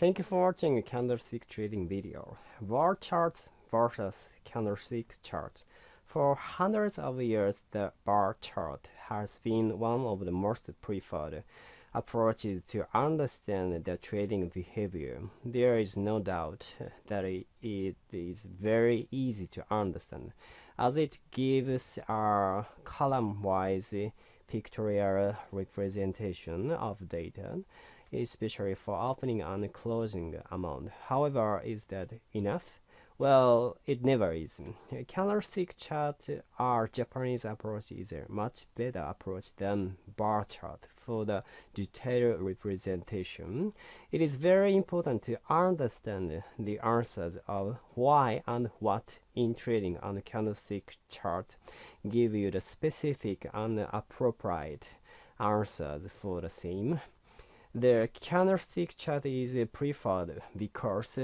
Thank you for watching a candlestick trading video. Bar charts versus candlestick charts. For hundreds of years, the bar chart has been one of the most preferred approaches to understand the trading behavior. There is no doubt that it is very easy to understand, as it gives a column-wise pictorial representation of data especially for opening and closing amount. However, is that enough? Well, it never is. Candlestick chart or Japanese approach is a much better approach than bar chart for the detailed representation. It is very important to understand the answers of why and what in trading on candlestick chart give you the specific and appropriate answers for the same. The candlestick chart is preferred because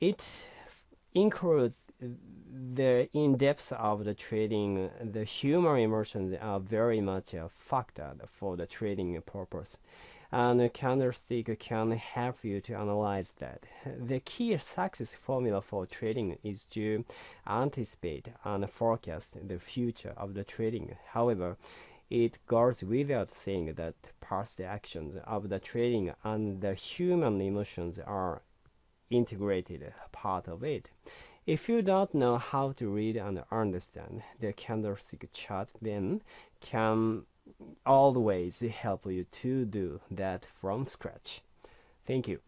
it includes the in-depth of the trading. The human emotions are very much a factor for the trading purpose and a candlestick can help you to analyze that. The key success formula for trading is to anticipate and forecast the future of the trading. However, it goes without saying that past actions of the trading and the human emotions are integrated part of it. If you don't know how to read and understand the candlestick chart, then can always help you to do that from scratch. Thank you.